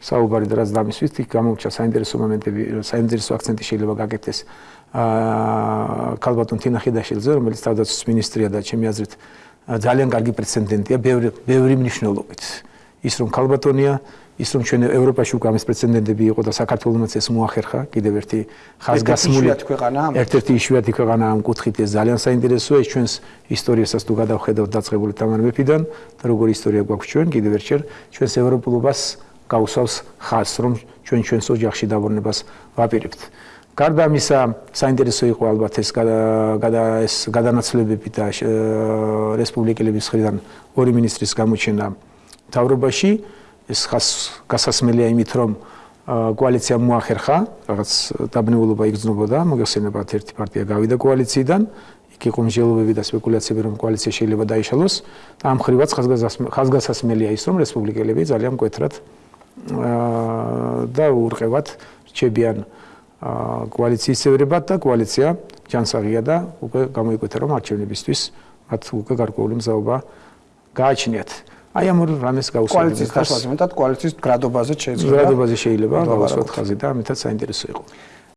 საუბარი და რაც დამისვით, იქ გამოჩა საინტერესო მომენტები, საინტერესო აქცენტი შეიძლება გაკეთდეს. აა ქალბატონ თინა ხიდაშილზე, რომელიც თავდაცვის მინისტრია და ჩემი აზრით ძალიან კარგი პრეცედენტია. ბევრი ბევრი მნიშვნელობით. ის რომ ქალბატონია, ის რომ ჩვენ ევროპაში უკვე ამის პრეცედენტები იყო და საქართველოსაც ეს მოახერხა კიდევ ერთი ხაზგასმული ერთ-ერთი იშვიათი ქვეყანა ამ კუთხით ეს ძალიან საინტერესოა. ის ჩვენს ისტორიასაც თუ გადავხედავთ დაწყებული თამარ მეფიდან და როგორი ისტორია გვაქვს ჩვენ კიდევ ერთხელ ჩვენს ევროპულობას გაუსავს ხაზს რომ ჩვენ ჩვენს ოჯახში დაბრუნებას ვაპირებთ. გარდა ამისა საინტერესო იყო ალბათ ეს გადა ეს გადანაცვლებები და რესპუბლიკელების მხრიდან ორი მინისტრის გამოჩენა თავრობაში ეს ხას გასასმელია იმით რომ კოალიცია მოახერხა რაღაც დაბნეულობა იგრძნობოდა მოგეხსენებათ ერთი პარტია გავიდა კოალიციიდან. იქ იყო მსჯელობები და სპეკულაციები რომ კოალიცია შეიძლება დაიშალოს. და ამ ხრივაც ხაზგასასმელია ის რომ რესპუბლიკელები ძალიან მკვეთრად და ურყევად რჩებიან კოალიციის წევრებად და კოალიცია ჯანსაღია და უკვე გამოიკვეთა რომ არჩევნებისთვის მათ უკვე გარკვეული მზაობა გააჩნიათ. აი ამ რამეს გაუსწრებთ კოალიციის დასვლა მეტად კოალიციის გრადობაზე შეიძლება გრადობაზე შეიძლება გავუსვათ ხაზი და ამითაც საინტერესო იყო